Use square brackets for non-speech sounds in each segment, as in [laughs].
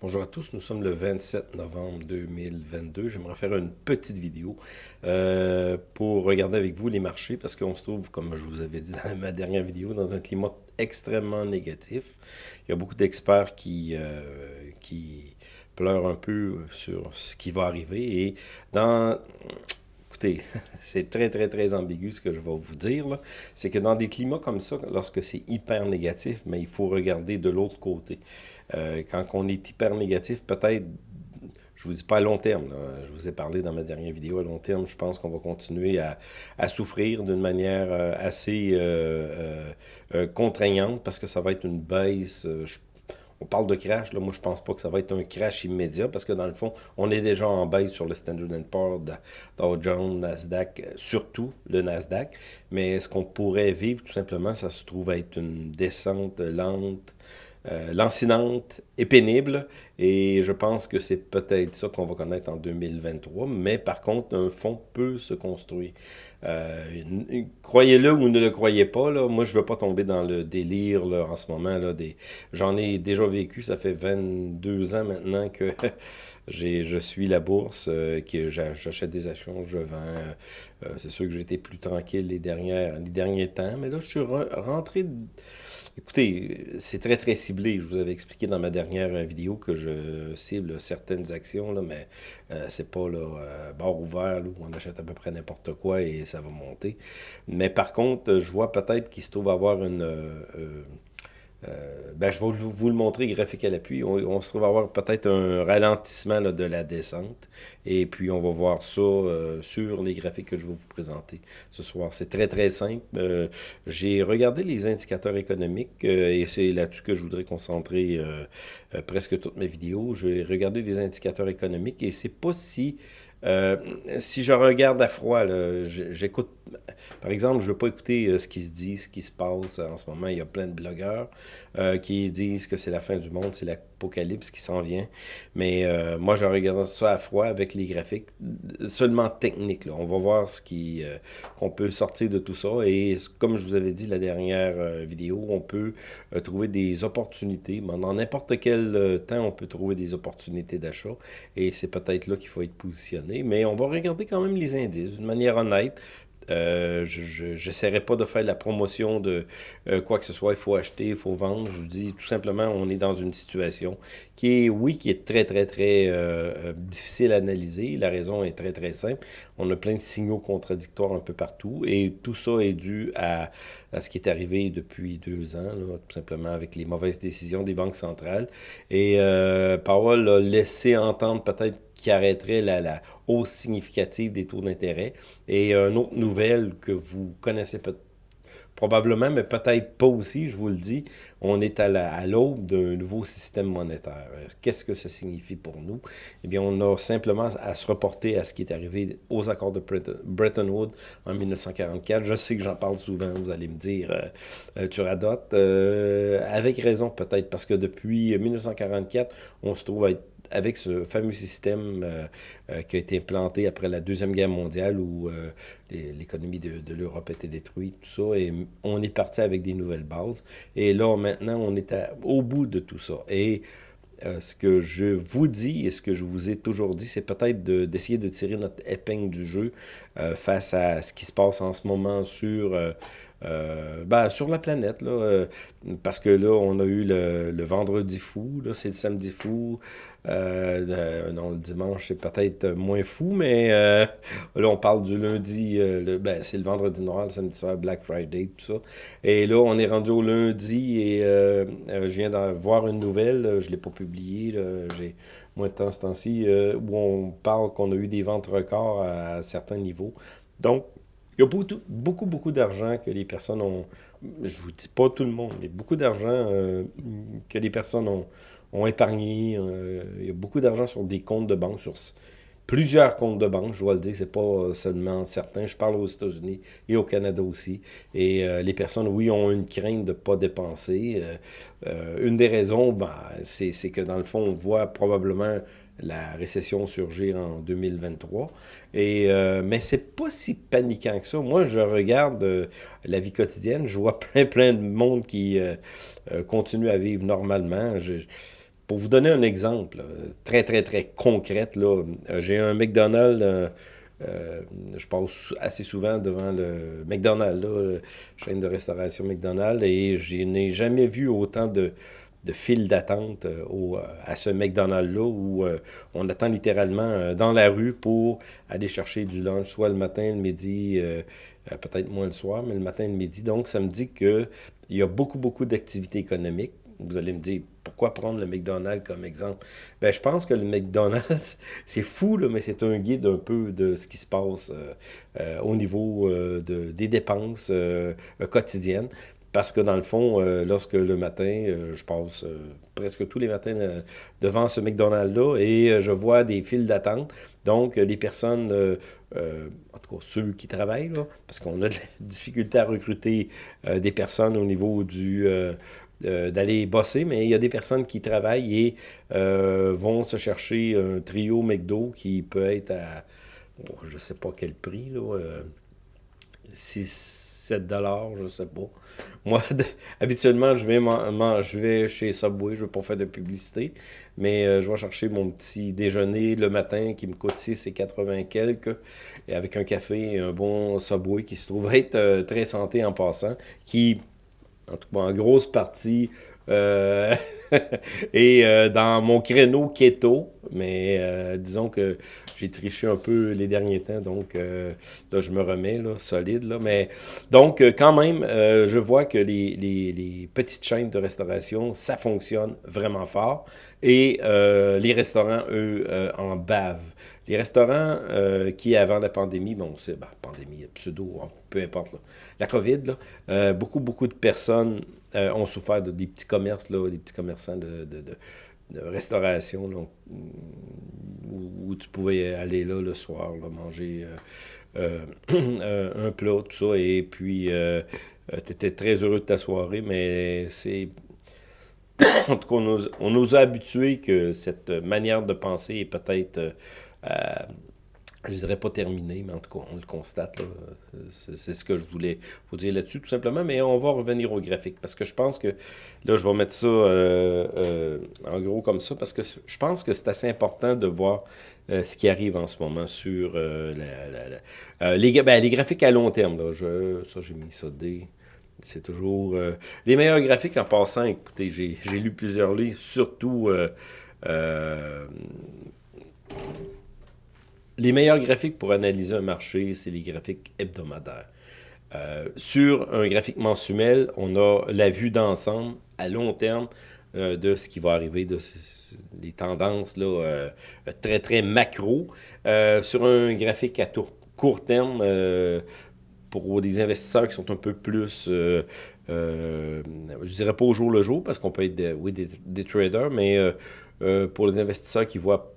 Bonjour à tous, nous sommes le 27 novembre 2022. J'aimerais faire une petite vidéo euh, pour regarder avec vous les marchés parce qu'on se trouve, comme je vous avais dit dans ma dernière vidéo, dans un climat extrêmement négatif. Il y a beaucoup d'experts qui, euh, qui pleurent un peu sur ce qui va arriver et dans écoutez, [laughs] c'est très, très, très ambigu ce que je vais vous dire. C'est que dans des climats comme ça, lorsque c'est hyper négatif, mais il faut regarder de l'autre côté. Euh, quand on est hyper négatif, peut-être je vous dis pas à long terme. Je vous ai parlé dans ma dernière vidéo à long terme. Je pense qu'on va continuer à, souffrir d'une manière euh, assez euh, contraignante parce que ça va être une baisse. On parle de crash, là, moi je pense pas que ça va être un crash immédiat parce que dans le fond, on est déjà en baisse sur le Standard Poor's, Dow Jones, Nasdaq, surtout le Nasdaq. Mais ce qu'on pourrait vivre? Tout simplement, ça se trouve être une descente lente, euh, lancinante et pénible. Et je pense que c'est peut-être ça qu'on va connaître en 2023. Mais par contre, un fonds peut se construire. Euh, croyez-le ou ne le croyez pas, là, moi je ne veux pas tomber dans le délire là, en ce moment. Là. J'en ai déjà vécu, ça fait 22 ans maintenant que [laughs] je suis la bourse, euh, que j'achète des actions, je vends. C'est sûr que j'étais plus tranquille les, dernières, les derniers temps, mais là je suis rentré... Écoutez, c'est très très ciblé. Je vous avais expliqué dans ma dernière vidéo que je cible certaines actions, là, mais c'est pas là, bord ouvert où on achète à peu près n'importe quoi et ça va monter. Mais par contre, je vois peut-être qu'il se trouve avoir une... Euh, euh, euh, ben, je vais vous le montrer graphique à l'appui. On, se trouve avoir peut-être un ralentissement de la descente. Et puis, on va voir ça sur les graphiques que je vais vous présenter ce soir. C'est très, très simple. J'ai regardé les indicateurs économiques et c'est là-dessus que je voudrais concentrer presque toutes mes vidéos. J'ai regardé des indicateurs économiques et c'est pas si euh, si je regarde à froid, j'écoute, par exemple, je ne veux pas écouter euh, ce qui se dit, ce qui se passe en ce moment. Il y a plein de blogueurs euh, qui disent que c'est la fin du monde, c'est l'apocalypse qui s'en vient. Mais moi, je regarde ça à froid avec les graphiques, seulement techniques. On va voir ce qui qu'on peut sortir de tout ça. Et comme je vous avais dit la dernière vidéo, on peut trouver des opportunités. Dans n'importe quel temps, on peut trouver des opportunités d'achat. Et c'est peut-être là qu'il faut être positionné mais on va regarder quand même les indices d'une manière honnête. Euh, je n'essaierai pas de faire la promotion de euh, quoi que ce soit, il faut acheter, il faut vendre. Je vous dis tout simplement, on est dans une situation qui est, oui, qui est très, très, très euh, difficile à analyser. La raison est très, très simple. On a plein de signaux contradictoires un peu partout et tout ça est dû à, à ce qui est arrivé depuis deux ans, tout simplement avec les mauvaises décisions des banques centrales. Et Powell a laissé entendre peut-être qui arrêterait la, hausse significative des taux d'intérêt. Et une autre nouvelle que vous connaissez probablement, mais peut-être pas aussi, je vous le dis, on est à l'aube d'un nouveau système monétaire. Qu'est-ce que ça signifie pour nous? Eh bien, on a simplement à se reporter à ce qui est arrivé aux accords de Bretton Woods en 1944. Je sais que j'en parle souvent, vous allez me dire, euh, euh, tu radotes. Euh, avec raison peut-être, parce que depuis 1944, on se trouve à être avec ce fameux système euh, euh, qui a été implanté après la Deuxième Guerre mondiale où euh, l'économie de, l'Europe était détruite, tout ça, et on est parti avec des nouvelles bases. Et là, maintenant, on est au bout de tout ça. Et ce que je vous dis et ce que je vous ai toujours dit, c'est peut-être d'essayer de, tirer notre épingle du jeu face à ce qui se passe en ce moment sur ben, sur la planète, là, parce que là, on a eu le, le vendredi fou, là, c'est le samedi fou, euh, non, le dimanche, c'est peut-être moins fou, mais là, on parle du lundi, le, ben, c'est le vendredi noir, le samedi soir, Black Friday, tout ça. Et là, on est rendu au lundi et je viens d'en voir une nouvelle, je ne l'ai pas publiée, j'ai moins de temps ce temps-ci, où on parle qu'on a eu des ventes records à certains niveaux. Donc, il y a beaucoup, beaucoup, beaucoup d'argent que les personnes ont, je vous dis pas tout le monde, mais beaucoup d'argent euh, que les personnes ont, ont épargné. Euh, il y a beaucoup d'argent sur des comptes de banque, sur plusieurs comptes de banque, je dois le dire, c'est pas seulement certains. Je parle aux États-Unis et au Canada aussi. Et euh, les personnes, oui, ont une crainte de ne pas dépenser. une des raisons, ben, c'est que dans le fond, on voit probablement la récession surgir en 2023. Et, euh, mais c'est pas si paniquant que ça. Moi, je regarde euh, la vie quotidienne, je vois [laughs] plein, plein de monde qui euh, continue à vivre normalement. Pour vous donner un exemple très, très, très concret, j'ai un McDonald's euh, je passe assez souvent devant le McDonald's, la chaîne de restauration McDonald's, et je n'ai jamais vu autant de, files d'attente euh, à ce McDonald's-là où euh, on attend littéralement dans la rue pour aller chercher du lunch, soit le matin, le midi, peut-être moins le soir, mais le matin et le midi. Donc, ça me dit qu'il y a beaucoup, beaucoup d'activités économiques. Vous allez me dire, pourquoi prendre le McDonald's comme exemple? Ben, je pense que le McDonald's, [laughs] c'est fou, là, mais c'est un guide un peu de ce qui se passe euh, euh, au niveau euh, de, des dépenses quotidiennes. Parce que dans le fond, lorsque le matin, je passe presque tous les matins devant ce McDonald's-là et je vois des files d'attente. Donc, les personnes, en tout cas ceux qui travaillent, parce qu'on a de la [laughs] difficulté à recruter des personnes au niveau du euh, d'aller bosser, mais il y a des personnes qui travaillent et euh, vont se chercher un trio McDo qui peut être à, oh, je ne sais pas quel prix, là, 6, euh, 7 dollars, je sais pas. Moi, [laughs] habituellement, je vais, chez Subway, je ne veux pas faire de publicité, mais je vais chercher mon petit déjeuner le matin qui me coûte 6 et 80 quelques, et avec un café un bon Subway qui se trouve être très santé en passant, qui en tout cas en grosse partie, euh, [laughs] et euh, dans mon créneau keto, mais euh, disons que j'ai triché un peu les derniers temps, donc là, je me remets, là, solide, là, mais donc, quand même, je vois que les, petites chaînes de restauration, ça fonctionne vraiment fort, et les restaurants, eux, en bavent. Les restaurants qui, avant la pandémie, bon, c'est ben, pandémie, pseudo, peu importe, la COVID, là, beaucoup, beaucoup de personnes euh, ont souffert de, des petits commerces, là, des petits commerçants de, restauration, où, tu pouvais aller là le soir, manger euh, [clears throat] euh, un plat, tout ça, et puis tu étais très heureux de ta soirée, mais c'est... [clears throat] en tout cas, on nous, on nous, a habitués que cette manière de penser est peut-être je dirais pas terminé, mais en tout cas, on le constate. C'est ce que je voulais vous dire là-dessus, tout simplement. Mais on va revenir au graphique, parce que je pense que, là, je vais mettre ça euh, euh, en gros comme ça, parce que je pense que c'est assez important de voir euh, ce qui arrive en ce moment sur les, ben, les, graphiques à long terme. Là, je, ça, j'ai mis ça. C'est toujours... les meilleurs graphiques en passant, écoutez, j'ai lu plusieurs livres, surtout les meilleurs graphiques pour analyser un marché, c'est les graphiques hebdomadaires. Euh, sur un graphique mensuel, on a la vue d'ensemble à long terme euh, de ce qui va arriver, de les tendances là, euh, très, très macro. sur un graphique à court terme, pour des investisseurs qui sont un peu plus, je dirais pas au jour le jour, parce qu'on peut être oui, des, des, traders, mais pour les investisseurs qui voient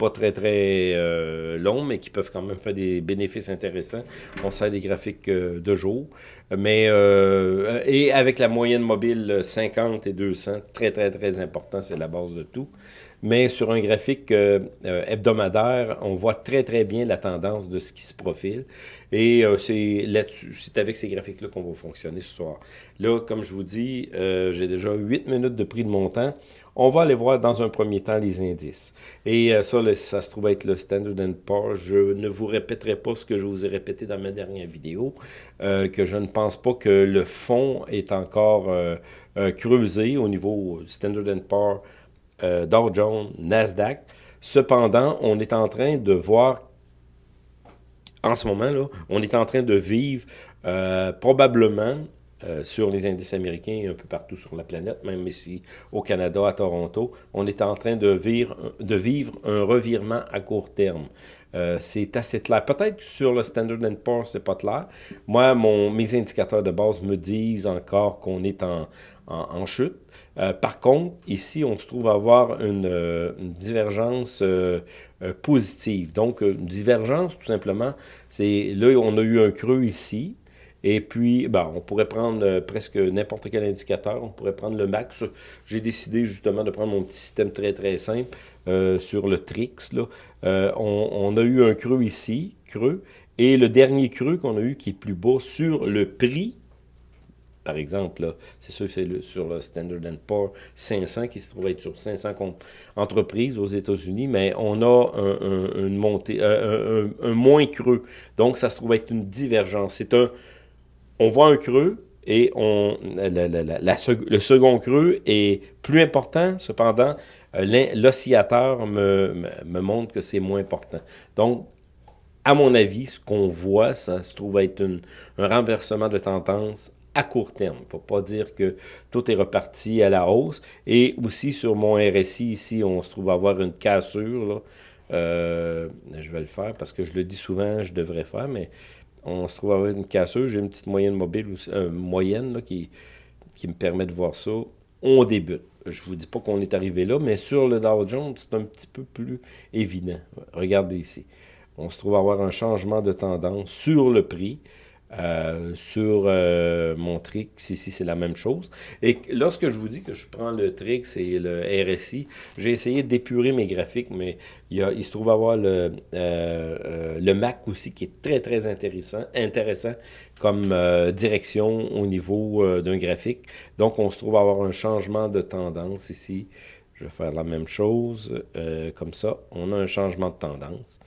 pas très très euh, longs, mais qui peuvent quand même faire des bénéfices intéressants. On sert des graphiques euh, de jour. Mais, euh, et avec la moyenne mobile 50 et 200, très très très important, c'est la base de tout. Mais sur un graphique hebdomadaire, on voit très très bien la tendance de ce qui se profile. Et c'est là-dessus, c'est avec ces graphiques-là qu'on va fonctionner ce soir. Là, comme je vous dis, j'ai déjà 8 minutes de prix de montant. On va aller voir dans un premier temps les indices. Et euh, ça, se trouve être le Standard Poor's. Je ne vous répéterai pas ce que je vous ai répété dans ma dernière vidéo, euh, que je ne pense pas que le fond est encore euh, creusé au niveau Standard Poor's, Dow Jones, Nasdaq. Cependant, on est en train de voir, en ce moment, là, on est en train de vivre probablement euh, sur les indices américains et un peu partout sur la planète, même ici au Canada, à Toronto, on est en train de vivre, de vivre un revirement à court terme. Euh, c'est assez clair. Peut-être que sur le Standard Poor's, c'est pas clair. Moi, mon, mes indicateurs de base me disent encore qu'on est en, en, chute. Euh, par contre, ici, on se trouve à avoir une, une divergence positive. Donc, une divergence, tout simplement, c'est là, on a eu un creux ici, et puis, ben, on pourrait prendre euh, presque n'importe quel indicateur. On pourrait prendre le max. J'ai décidé justement de prendre mon petit système très, très simple euh, sur le Trix. Là. Euh, on, a eu un creux ici, creux. Et le dernier creux qu'on a eu qui est plus bas sur le prix par exemple, c'est sûr que c'est sur le Standard Poor's 500 qui se trouve être sur 500 entreprises aux États-Unis, mais on a un, une montée, un, moins creux. Donc, ça se trouve être une divergence. C'est un, on voit un creux et le second creux est plus important. Cependant, euh, l'oscillateur me, montre que c'est moins important. Donc, à mon avis, ce qu'on voit, ça se trouve être un renversement de tendance à court terme. Il ne faut pas dire que tout est reparti à la hausse. Et aussi sur mon RSI, ici, on se trouve avoir une cassure. Euh, je vais le faire parce que je le dis souvent, je devrais faire, mais on se trouve avoir une cassure. J'ai une petite moyenne mobile, euh, moyenne qui, qui me permet de voir ça. On débute. Je ne vous dis pas qu'on est arrivé là, mais sur le Dow Jones, c'est un petit peu plus évident. Regardez ici. On se trouve avoir un changement de tendance sur le prix. Euh, sur euh, mon Trix, ici, c'est la même chose. Et lorsque je vous dis que je prends le Trix et le RSI, j'ai essayé d'épurer mes graphiques, mais il, y a, il se trouve avoir le, euh, le Mac aussi qui est très, très intéressant, intéressant comme direction au niveau d'un graphique. Donc, on se trouve avoir un changement de tendance ici. Je vais faire la même chose, comme ça. On a un changement de tendance.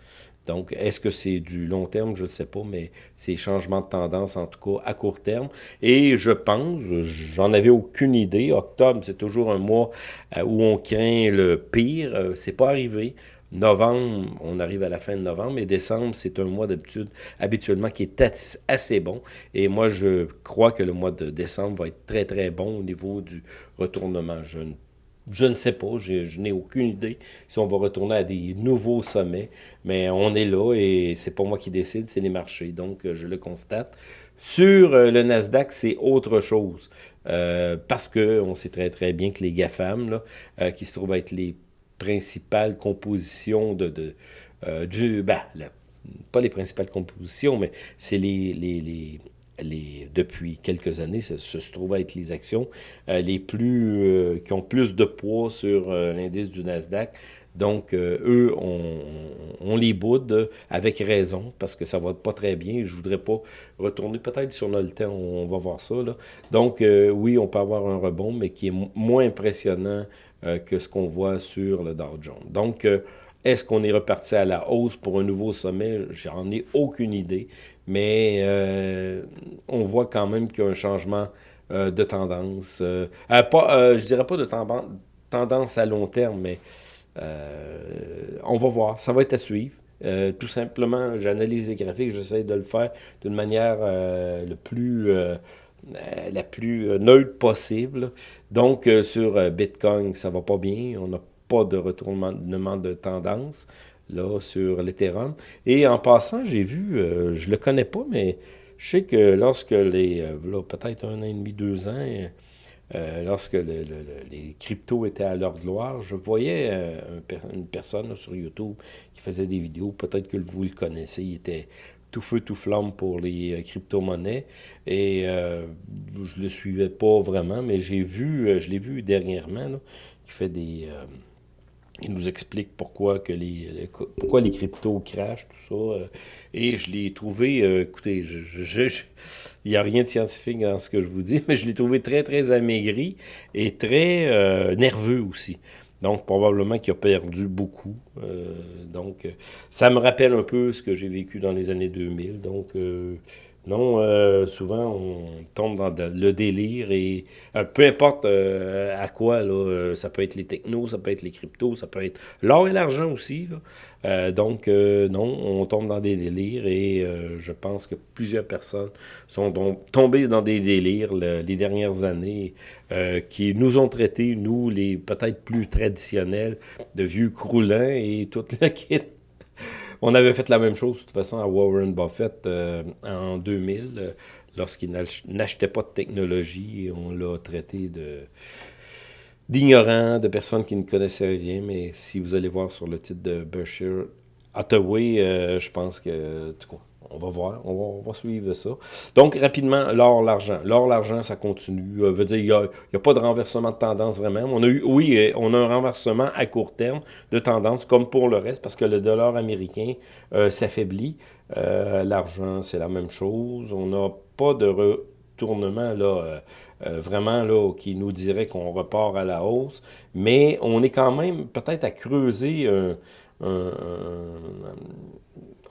Donc, est-ce que c'est du long terme? Je ne sais pas, mais c'est changement de tendance, en tout cas, à court terme. Et je pense, j'en avais aucune idée, octobre, c'est toujours un mois euh, où on craint le pire. Euh, c'est pas arrivé. Novembre, on arrive à la fin de novembre, et décembre, c'est un mois d'habitude, habituellement, qui est assez bon. Et moi, je crois que le mois de décembre va être très, très bon au niveau du retournement. Je ne je ne sais pas, je, n'ai aucune idée si on va retourner à des nouveaux sommets, mais on est là et c'est pas moi qui décide, c'est les marchés, donc euh, je le constate. Sur euh, le Nasdaq, c'est autre chose, euh, parce qu'on sait très très bien que les GAFAM, là, qui se trouvent être les principales compositions de, de du... Ben, pas les principales compositions, mais c'est les, les les, depuis quelques années, ce se trouve être les actions euh, les plus euh, qui ont plus de poids sur euh, l'indice du Nasdaq. Donc, eux, on, les boude avec raison parce que ça va pas très bien. Je voudrais pas retourner peut-être sur le temps, on, va voir ça. Là. Donc, oui, on peut avoir un rebond, mais qui est moins impressionnant que ce qu'on voit sur le Dow Jones. Donc, est-ce qu'on est reparti à la hausse pour un nouveau sommet? J'en ai aucune idée, mais euh, on voit quand même qu'il y a un changement euh, de tendance. Euh, pas, je dirais pas de tendance à long terme, mais on va voir. Ça va être à suivre. tout simplement, j'analyse les graphiques, j'essaie de le faire d'une manière le plus la plus neutre possible. Donc, sur Bitcoin, ça va pas bien. On n'a de retournement de tendance là, sur l'Ethereum. Et en passant, j'ai vu, euh, je le connais pas, mais je sais que lorsque les, euh, peut-être un an et demi, deux ans, euh, lorsque les cryptos étaient à leur gloire, je voyais une personne sur YouTube qui faisait des vidéos, peut-être que vous le connaissez, il était tout feu, tout flamme pour les crypto-monnaies. Et je le suivais pas vraiment, mais j'ai vu, je l'ai vu dernièrement, qui fait des il nous explique pourquoi, que les, pourquoi les cryptos crachent, tout ça. Euh, et je l'ai trouvé, euh, écoutez, il n'y a rien de scientifique dans ce que je vous dis, [laughs] mais je l'ai trouvé très, très amaigri et très euh, nerveux aussi. Donc, probablement qu'il a perdu beaucoup. donc, ça me rappelle un peu ce que j'ai vécu dans les années 2000. Donc, non, euh, souvent, on tombe dans le délire et euh, peu importe euh, à quoi, là, ça peut être les technos, ça peut être les cryptos, ça peut être l'or et l'argent aussi. donc, non, on tombe dans des délires et je pense que plusieurs personnes sont tombées dans des délires les dernières années qui nous ont traités, nous, les peut-être plus traditionnels, de vieux croulants et toute la [laughs] quête on avait fait la même chose, de toute façon, à Warren Buffett euh, en 2000, euh, lorsqu'il n'achetait pas de technologie. On l'a traité de d'ignorant, de personnes qui ne connaissaient rien. Mais si vous allez voir sur le titre de Berkshire Hathaway, euh, je pense que, on va voir, on va, suivre ça. Donc, rapidement, l'or, l'argent. L'or, l'argent, ça continue. Euh, veut dire, il n'y a, pas de renversement de tendance vraiment. On a eu, oui, euh, on a un renversement à court terme de tendance, comme pour le reste, parce que le dollar américain euh, s'affaiblit. l'argent, c'est la même chose. On n'a pas de retournement là, vraiment là, qui nous dirait qu'on repart à la hausse, mais on est quand même peut-être à creuser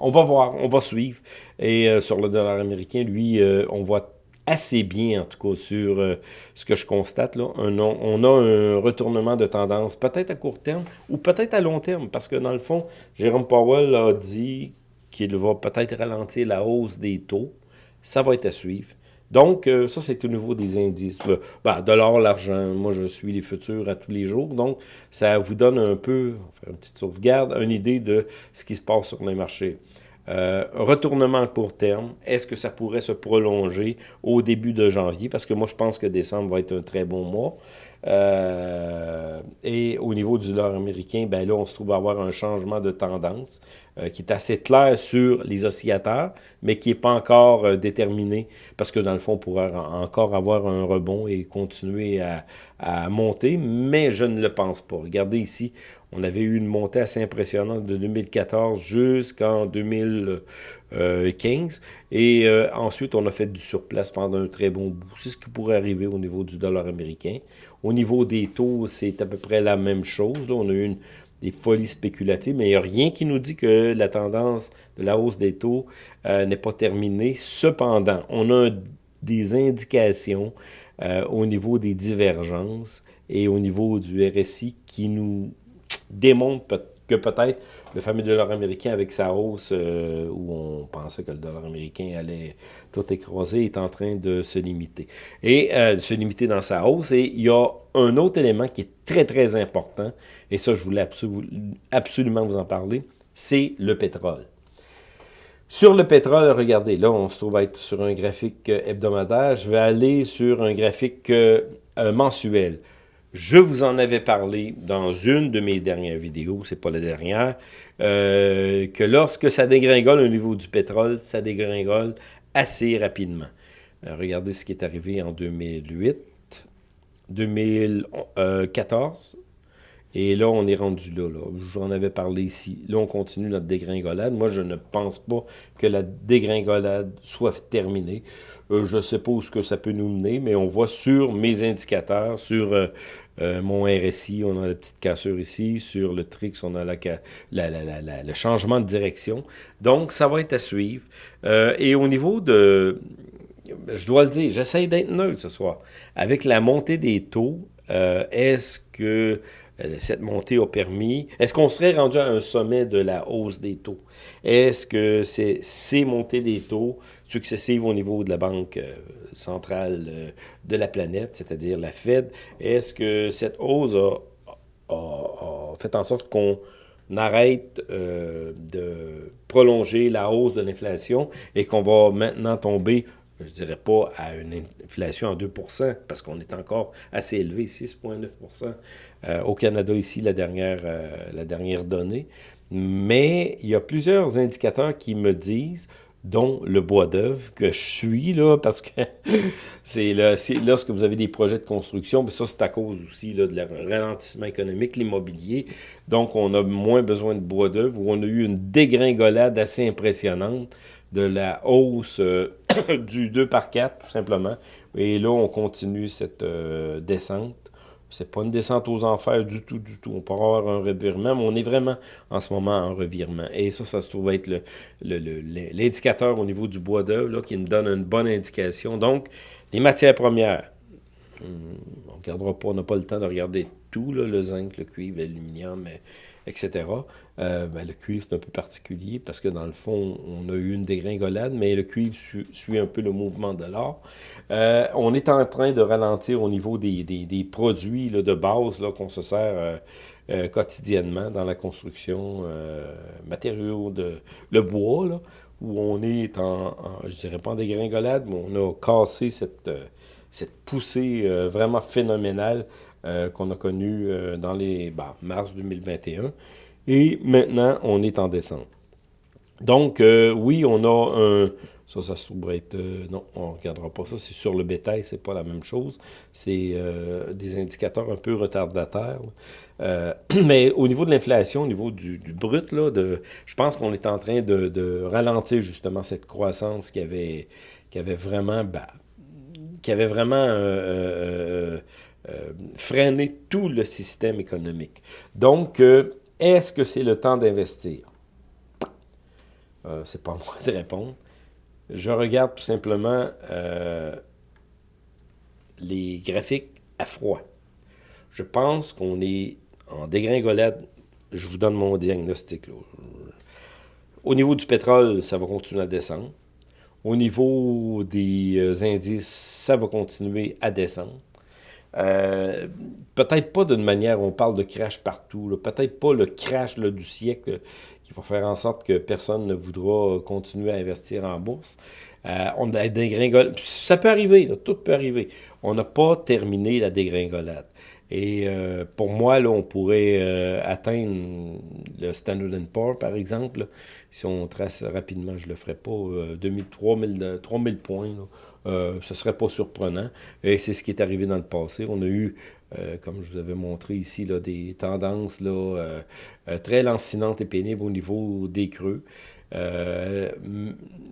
on va voir, on va suivre. Et sur le dollar américain, lui, on voit assez bien, en tout cas, sur euh, ce que je constate. Là. on a un retournement de tendance, peut-être à court terme ou peut-être à long terme, parce que dans le fond, Jérôme Powell a dit qu'il va peut-être ralentir la hausse des taux. Ça va être à suivre. Donc, euh, ça, c'est au niveau des indices. Ben, de l'or, l'argent, moi, je suis les futurs à tous les jours. Donc, ça vous donne un peu, on une petite sauvegarde, une idée de ce qui se passe sur les marchés. Euh, retournement à court terme, est-ce que ça pourrait se prolonger au début de janvier? Parce que moi, je pense que décembre va être un très bon mois. Euh, et au niveau du dollar américain, ben là, on se trouve à avoir un changement de tendance euh, qui est assez clair sur les oscillateurs, mais qui n'est pas encore euh, déterminé, parce que dans le fond, on pourrait encore avoir un rebond et continuer à, à, monter, mais je ne le pense pas. Regardez ici, on avait eu une montée assez impressionnante de 2014 jusqu'en 2015, et ensuite, on a fait du surplace pendant un très bon bout. C'est ce qui pourrait arriver au niveau du dollar américain. Au niveau des taux, c'est à peu près la même chose. Là, on a eu une, des folies spéculatives, mais il n'y a rien qui nous dit que la tendance de la hausse des taux euh, n'est pas terminée. Cependant, on a des indications euh, au niveau des divergences et au niveau du RSI qui nous démontrent que peut-être le fameux dollar américain avec sa hausse euh, où on pensait que le dollar américain allait tout écraser est en train de se limiter. Et euh, se limiter dans sa hausse. Et il y a un autre élément qui est très, très important, et ça, je voulais absolument vous en parler, c'est le pétrole. Sur le pétrole, regardez, là, on se trouve à être sur un graphique euh, hebdomadaire. Je vais aller sur un graphique mensuel. Je vous en avais parlé dans une de mes dernières vidéos, c'est pas la dernière, euh, que lorsque ça dégringole au niveau du pétrole, ça dégringole assez rapidement. Euh, regardez ce qui est arrivé en 2008, 2014, et là, on est rendu là. là. J'en avais parlé ici. Là, on continue notre dégringolade. Moi, je ne pense pas que la dégringolade soit terminée. Euh, je ne sais pas où que ça peut nous mener, mais on voit sur mes indicateurs, sur euh, euh, mon RSI, on a la petite cassure ici. Sur le Trix, on a la, la, le changement de direction. Donc, ça va être à suivre. et au niveau de... Je dois le dire, j'essaie d'être neutre ce soir. Avec la montée des taux, est-ce que euh, cette montée a permis... Est-ce qu'on serait rendu à un sommet de la hausse des taux? Est-ce que ces montées des taux successives au niveau de la Banque euh, centrale euh, de la planète, c'est-à-dire la Fed, est-ce que cette hausse a, fait en sorte qu'on arrête de prolonger la hausse de l'inflation et qu'on va maintenant tomber je ne dirais pas à une inflation en 2 parce qu'on est encore assez élevé, 6,9 euh, au Canada ici, la dernière, euh, la dernière donnée. Mais il y a plusieurs indicateurs qui me disent dont le bois d'œuvre que je suis, là, parce que [laughs] c'est lorsque vous avez des projets de construction, mais ça, c'est à cause aussi là, de le ralentissement économique, l'immobilier. Donc, on a moins besoin de bois d'œuvre, où on a eu une dégringolade assez impressionnante de la hausse euh, [coughs] du 2 par 4, tout simplement. Et là, on continue cette euh, descente. C'est pas une descente aux enfers du tout, du tout. On pourra avoir un revirement, mais on est vraiment en ce moment en revirement. Et ça, ça se trouve être l'indicateur au niveau du bois d'œuvre qui nous donne une bonne indication. Donc, les matières premières, on regardera pas, on n'a pas le temps de regarder tout, le zinc, le cuivre, l'aluminium, etc. Euh, ben, le cuivre, c'est un peu particulier parce que dans le fond, on a eu une dégringolade, mais le cuivre suit un peu le mouvement de l'or. Euh, on est en train de ralentir au niveau des, des, produits là, de base qu'on se sert euh, quotidiennement dans la construction, matériaux de le bois, là, où on est en, je dirais pas en dégringolade, mais on a cassé cette, cette poussée vraiment phénoménale qu'on a connue dans les bah, mars 2021. Et maintenant, on est en descente. Donc, euh, oui, on a un... Ça, ça se trouve être... Euh, non, on ne regardera pas ça. C'est sur le bétail, c'est pas la même chose. C'est euh, des indicateurs un peu retardataires. [clears throat] mais au niveau de l'inflation, au niveau du, brut, là, de, je pense qu'on est en train de, ralentir justement cette croissance qui avait, qui avait vraiment... Bah, qui avait vraiment freiné tout le système économique. Donc, est-ce que c'est le temps d'investir? c'est pas [laughs] moi de répondre. Je regarde tout simplement les graphiques à froid. Je pense qu'on est en dégringolade. Je vous donne mon diagnostic. Au niveau du pétrole, ça va continuer à descendre. Au niveau des euh, indices, ça va continuer à descendre. Euh, peut-être pas d'une manière, on parle de crash partout, peut-être pas le crash du siècle qui va faire en sorte que personne ne voudra continuer à investir en bourse. Euh, on a dégringolade. Ça peut arriver, tout peut arriver. On n'a pas terminé la dégringolade. Et euh, pour moi, là, on pourrait euh, atteindre le Standard Poor's, par exemple. Si on trace rapidement, je ne le ferai pas, 2000, 3000, 3000 points. ce ne serait pas surprenant. Et c'est ce qui est arrivé dans le passé. On a eu, comme je vous avais montré ici, là, des tendances là, très lancinantes et pénibles au niveau des creux. Euh,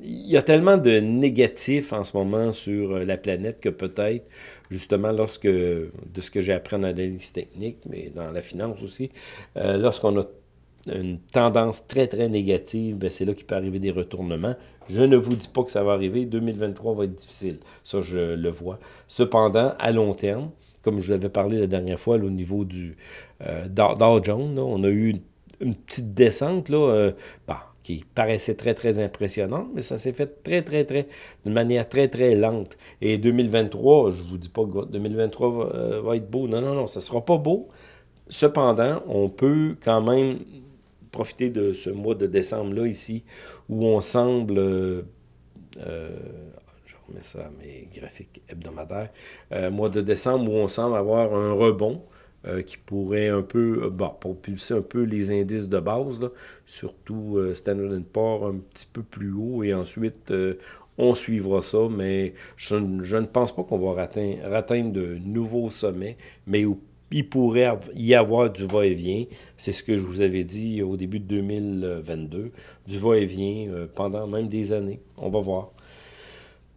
il y a tellement de négatifs en ce moment sur euh, la planète que peut-être, justement, lorsque, de ce que j'ai appris en analyse technique, mais dans la finance aussi, euh, lorsqu'on a une tendance très, très négative, ben, c'est là qu'il peut arriver des retournements. Je ne vous dis pas que ça va arriver. 2023 va être difficile. Ça, je le vois. Cependant, à long terme, comme je vous avais parlé la dernière fois, au niveau du Dow Jones, on a eu une, petite descente. Là, bah, qui paraissait très, très impressionnante, mais ça s'est fait très, très, très, d'une manière très, très lente. Et 2023, je vous dis pas que 2023 euh, va, être beau. Non, non, non, ça sera pas beau. Cependant, on peut quand même profiter de ce mois de décembre-là ici, où on semble... Euh, euh, je remets ça à mes graphiques hebdomadaires. mois de décembre, où on semble avoir un rebond. Euh, qui pourrait un peu, euh, bon, propulser un peu les indices de base, surtout euh, Standard Poor's un petit peu plus haut, et ensuite on suivra ça, mais je, ne pense pas qu'on va atteindre, de nouveaux sommets, mais il pourrait y avoir du va-et-vient. C'est ce que je vous avais dit au début de 2022, du va-et-vient pendant même des années. On va voir.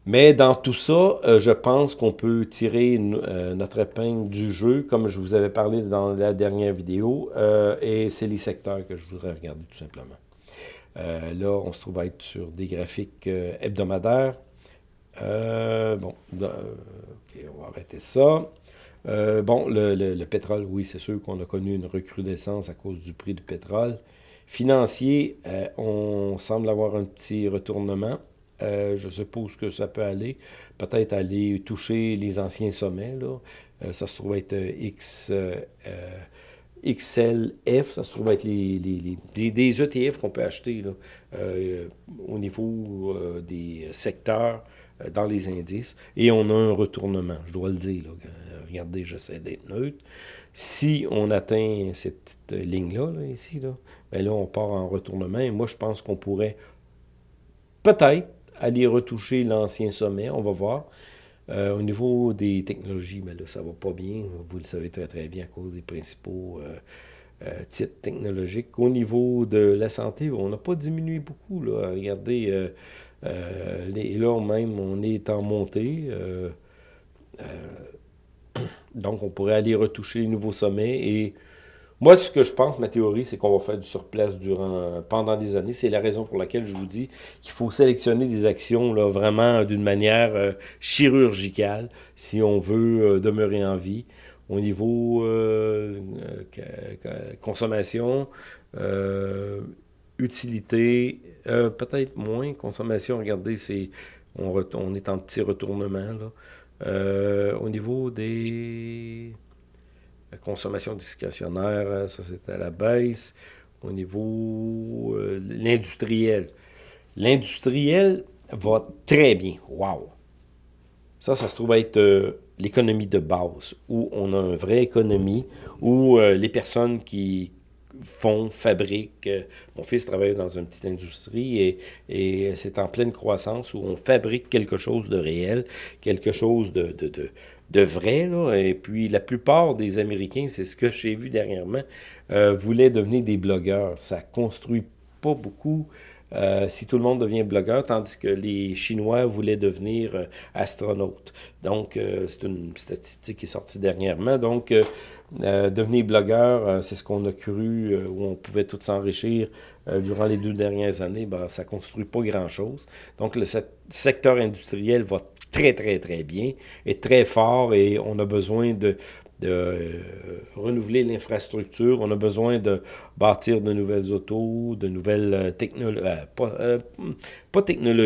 Mais dans tout ça, euh, je pense qu'on peut tirer euh, notre épingle du jeu, comme je vous avais parlé dans la dernière vidéo, euh, et c'est les secteurs que je voudrais regarder tout simplement. là, on se trouve à être sur des graphiques hebdomadaires. bon, ok, on va arrêter ça. bon, le, le, pétrole, oui, c'est sûr qu'on a connu une recrudescence à cause du prix du pétrole. Financier, on semble avoir un petit retournement. Euh, je suppose que ça peut aller. Peut-être aller toucher les anciens sommets. Là. Euh, ça se trouve être euh, X, XLF, ça se trouve être les, des ETF qu'on peut acheter là, au niveau des secteurs dans les indices. Et on a un retournement, je dois le dire. Regardez, j'essaie d'être neutre. Si on atteint cette petite ligne-là, ici, là, ben là, on part en retournement. Et moi, je pense qu'on pourrait peut-être aller retoucher l'ancien sommet, on va voir. Euh, au niveau des technologies, ben là, ça va pas bien. Vous le savez très, très bien à cause des principaux euh, euh, titres technologiques. Au niveau de la santé, on n'a pas diminué beaucoup. Là. Regardez, les, là même, on est en montée. [coughs] donc, on pourrait aller retoucher les nouveaux sommets et moi, ce que je pense, ma théorie, c'est qu'on va faire du surplace durant, pendant des années. C'est la raison pour laquelle je vous dis qu'il faut sélectionner des actions là, vraiment d'une manière euh, chirurgicale si on veut euh, demeurer en vie. Au niveau euh, consommation, utilité, peut-être moins. Consommation, regardez, c'est on, on, est en petit retournement. Là. au niveau des la consommation discrétionnaire, euh, ça c'était à la baisse. Au niveau euh, l'industriel. L'industriel va très bien. Wow! Ça, ça se trouve être euh, l'économie de base, où on a une vraie économie, où les personnes qui font, fabriquent. mon fils travaille dans une petite industrie et, et c'est en pleine croissance où on fabrique quelque chose de réel, quelque chose de vrai. Là. Et puis, la plupart des Américains, c'est ce que j'ai vu dernièrement, euh, voulaient devenir des blogueurs. Ça construit pas beaucoup si tout le monde devient blogueur, tandis que les Chinois voulaient devenir astronautes. Donc, c'est une statistique qui est sortie dernièrement. Donc, devenir blogueur, c'est ce qu'on a cru, où on pouvait tout s'enrichir durant les deux dernières années. Ben, ça ne construit pas grand-chose. Donc, le secteur industriel va très, très, très bien, est très fort et on a besoin de, de euh, renouveler l'infrastructure, on a besoin de bâtir de nouvelles autos, de nouvelles euh, technologies, euh, pas, pas, là,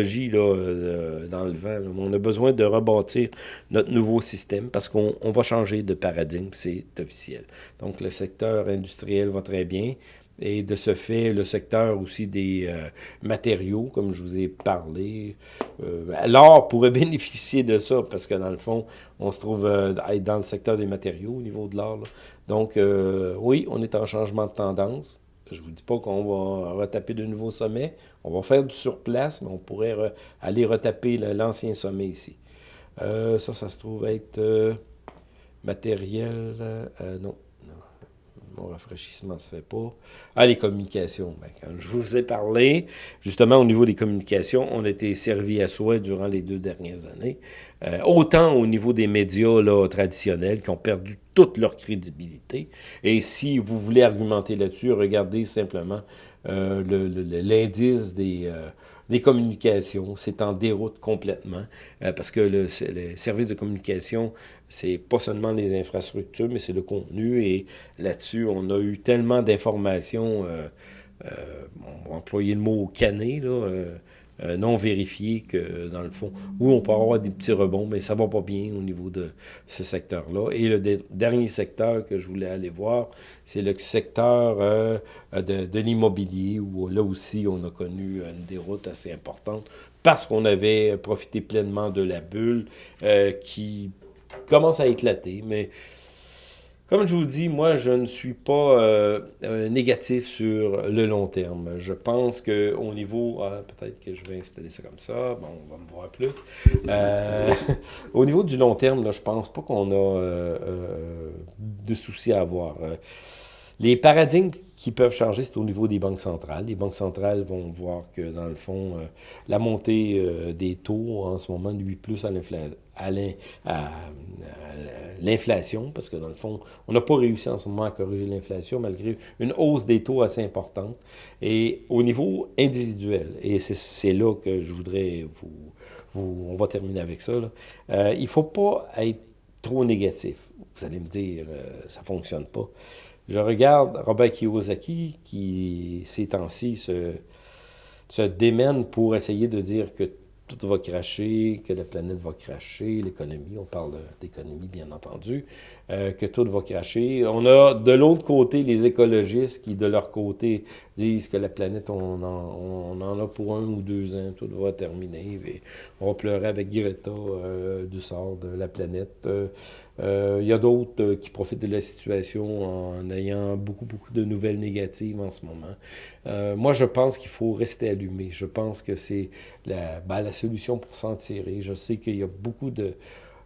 dans le vent, mais on a besoin de rebâtir notre nouveau système parce qu'on va changer de paradigme, c'est officiel. Donc le secteur industriel va très bien. Et de ce fait, le secteur aussi des euh, matériaux, comme je vous ai parlé. Euh, L'or pourrait [laughs] bénéficier de ça, parce que dans le fond, on se trouve euh, dans le secteur des matériaux au niveau de l'or. Donc, euh, oui, on est en changement de tendance. Je ne vous dis pas qu'on va retaper de nouveaux sommets. On va faire du surplace, mais on pourrait aller retaper l'ancien sommet ici. ça, ça se trouve être matériel. non, mon rafraîchissement ne se fait pas. Ah, les communications. Ben, quand je vous ai parlé, justement, au niveau des communications, on a été servi à soi durant les deux dernières années. Euh, autant au niveau des médias là, traditionnels qui ont perdu toute leur crédibilité. Et si vous voulez argumenter là-dessus, regardez simplement euh, l'indice des... Euh, des communications, c'est en déroute complètement, euh, parce que le, service de communication, c'est pas seulement les infrastructures, mais c'est le contenu, et là-dessus, on a eu tellement d'informations, euh, euh, on va employer le mot cané, là, euh, non vérifié que, dans le fond, où on peut avoir des petits rebonds, mais ça va pas bien au niveau de ce secteur-là. Et le dernier secteur que je voulais aller voir, c'est le secteur euh, de, de l'immobilier, où là aussi, on a connu une déroute assez importante parce qu'on avait profité pleinement de la bulle euh, qui commence à éclater, mais comme je vous dis, moi, je ne suis pas euh, euh, négatif sur le long terme. Je pense qu'au niveau... Ah, peut-être que je vais installer ça comme ça. Bon, on va me voir plus. Euh, [laughs] au niveau du long terme, là, je pense pas qu'on a de soucis à avoir. Les paradigmes qui peuvent changer, c'est au niveau des banques centrales. Les banques centrales vont voir que, dans le fond, la montée des taux en ce moment nuit plus à l'inflation parce que dans le fond, on n'a pas réussi en ce moment à corriger l'inflation malgré une hausse des taux assez importante. Et au niveau individuel, et c'est là que je voudrais vous, on va terminer avec ça, euh, il ne faut pas être trop négatif. Vous allez me dire, euh, ça ne fonctionne pas. Je regarde Robert Kiyosaki qui, ces temps-ci, se, se démène pour essayer de dire que tout va cracher, que la planète va cracher, l'économie, on parle d'économie bien entendu, euh, que tout va cracher. On a de l'autre côté les écologistes qui, de leur côté, disent que la planète, on en, a pour un ou deux ans, tout va terminer. Et on pleurer avec Greta euh, du sort de la planète. Euh, il y a d'autres qui profitent de la situation en ayant beaucoup, beaucoup de nouvelles négatives en ce moment. moi, je pense qu'il faut rester allumé. Je pense que c'est la, ben, la solution pour s'en tirer. Je sais qu'il y a beaucoup de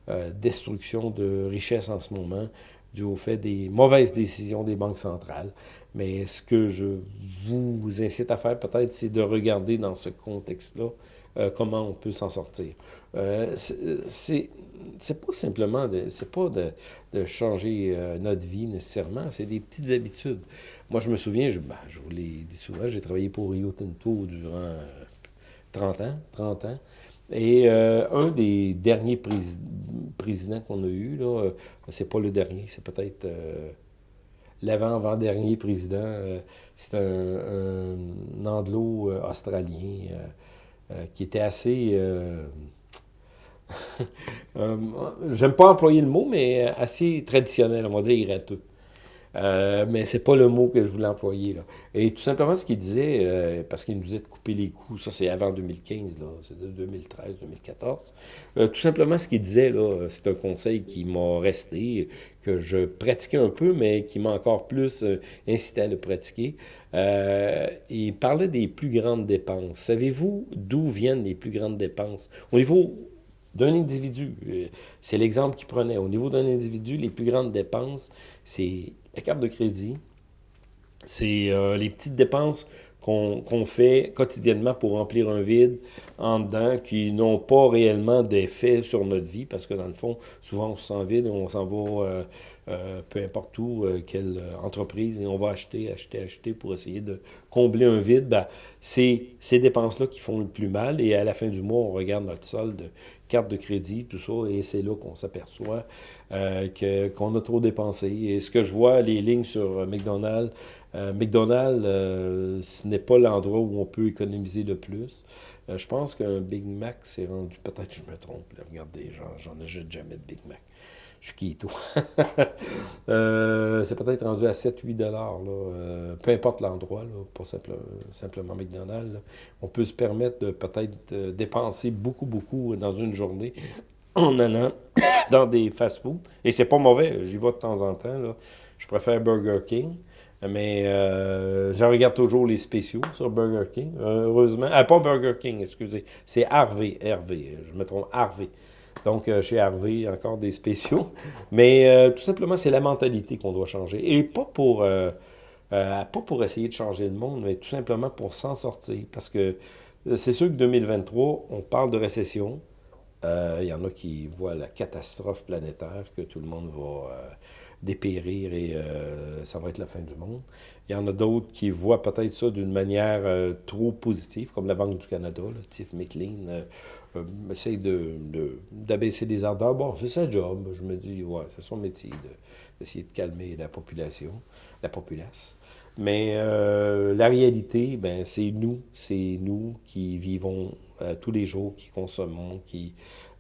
euh, destruction de richesses en ce moment dû au fait des mauvaises décisions des banques centrales. Mais ce que je vous incite à faire peut-être, c'est de regarder dans ce contexte-là euh, comment on peut s'en sortir. Euh, c'est pas simplement de, c'est pas de changer euh, notre vie nécessairement, c'est des petites habitudes. Moi, je me souviens, je, ben, je vous l'ai dit souvent, j'ai travaillé pour Rio Tinto durant 30 ans, 30 ans. Et euh, un des derniers présidents qu'on a eu, là, euh, c'est pas le dernier, c'est peut-être euh, l'avant-avant-dernier président, c'est un, anglo-australien qui était assez... [laughs] J'aime pas employer le mot, mais assez traditionnel, on va dire, irateux. Euh, mais c'est pas le mot que je voulais employer. Là. Et tout simplement, ce qu'il disait, euh, parce qu'il nous disait de couper les coups, ça c'est avant 2015, là, c'est de 2013, 2014. Euh, tout simplement, ce qu'il disait, c'est un conseil qui m'a resté, que je pratiquais un peu, mais qui m'a encore plus euh, incité à le pratiquer. il parlait des plus grandes dépenses. Savez-vous d'où viennent les plus grandes dépenses? Au niveau d'un individu, c'est l'exemple qu'il prenait. Au niveau d'un individu, les plus grandes dépenses, c'est la carte de crédit, c'est euh, les petites dépenses qu'on fait quotidiennement pour remplir un vide en dedans, qui n'ont pas réellement d'effet sur notre vie, parce que dans le fond, souvent on se sent vide, on s'en va euh, euh, peu importe où, euh, quelle entreprise, et on va acheter, acheter, acheter pour essayer de combler un vide. Ben, c'est ces dépenses-là qui font le plus mal, et à la fin du mois, on regarde notre solde, carte de crédit, tout ça, et c'est là qu'on s'aperçoit qu'on a trop dépensé. Et ce que je vois, les lignes sur McDonald's, McDonald's, ce n'est pas l'endroit où on peut économiser le plus. je pense qu'un Big Mac, c'est rendu, peut-être je me trompe, regardez, j'en achète jamais de Big Mac. Je suis qui, [laughs] euh, c'est peut-être rendu à 7-8 dollars, euh, peu importe l'endroit, pas simplement McDonald's. On peut se permettre de peut-être dépenser beaucoup, beaucoup dans une journée en allant [coughs] dans des fast-foods. Et c'est pas mauvais, j'y vais de temps en temps. Là. Je préfère Burger King. Mais euh, je regarde toujours les spéciaux sur Burger King, heureusement. Ah, pas Burger King, excusez. C'est Harvey, Hervé, je me trompe, Harvey. Donc, euh, chez Harvey, encore des spéciaux. Mais euh, tout simplement, c'est la mentalité qu'on doit changer. Et pas pour, pas pour essayer de changer le monde, mais tout simplement pour s'en sortir. Parce que c'est sûr que 2023, on parle de récession. Il y en a qui voient la catastrophe planétaire, que tout le monde va dépérir et euh, ça va être la fin du monde. Il y en a d'autres qui voient peut-être ça d'une manière euh, trop positive, comme la Banque du Canada, là, Tiff McLean, euh, essaye d'abaisser de, les ardeurs. Bon, c'est sa job. Je me dis, ouais, c'est son métier d'essayer de, calmer la population, la populace. Mais la réalité, ben, c'est nous, c'est nous qui vivons tous les jours, qui consommons, qui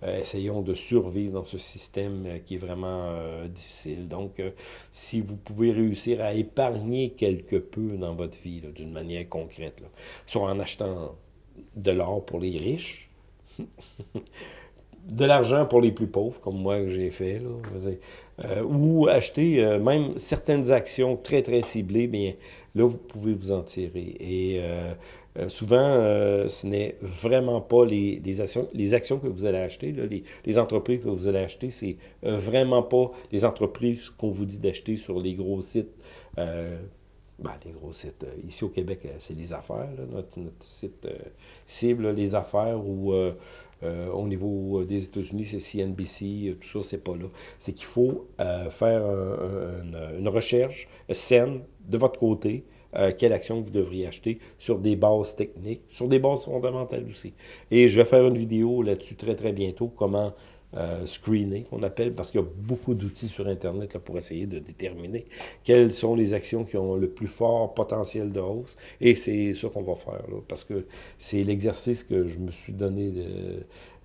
euh, essayons de survivre dans ce système euh, qui est vraiment euh, difficile. Donc, si vous pouvez réussir à épargner quelque peu dans votre vie, d'une manière concrète, soit en achetant de l'or pour les riches, [laughs] de l'argent pour les plus pauvres, comme moi que j'ai fait, ou acheter même certaines actions très, très ciblées, bien là, vous pouvez vous en tirer. Et euh, souvent, euh, ce n'est vraiment pas les, actions, les actions que vous allez acheter, les, entreprises que vous allez acheter, c'est euh, vraiment pas les entreprises qu'on vous dit d'acheter sur les gros sites. Ben, les gros sites. Ici au Québec, c'est les affaires, notre, notre, site cible, les affaires, ou au niveau des États-Unis, c'est CNBC, tout ça, c'est pas là. C'est qu'il faut faire une recherche saine de votre côté, euh, quelle action vous devriez acheter sur des bases techniques, sur des bases fondamentales aussi. Et je vais faire une vidéo là-dessus très très bientôt, comment euh, screener, qu'on appelle, parce qu'il y a beaucoup d'outils sur Internet là, pour essayer de déterminer quelles sont les actions qui ont le plus fort potentiel de hausse. Et c'est ça qu'on va faire, là, parce que c'est l'exercice que je me suis donné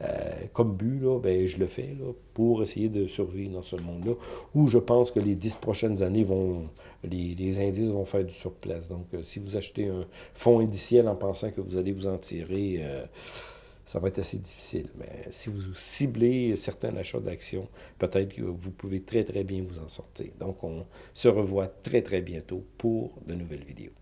euh, comme but, là, ben, je le fais là, pour essayer de survivre dans ce monde-là, où je pense que les dix prochaines années, vont, les, les indices vont faire du surplace. Donc, euh, si vous achetez un fonds indiciel en pensant que vous allez vous en tirer ça va être assez difficile. Mais si vous ciblez certains achats d'actions, peut-être que vous pouvez très, très bien vous en sortir. Donc, on se revoit très, très bientôt pour de nouvelles vidéos.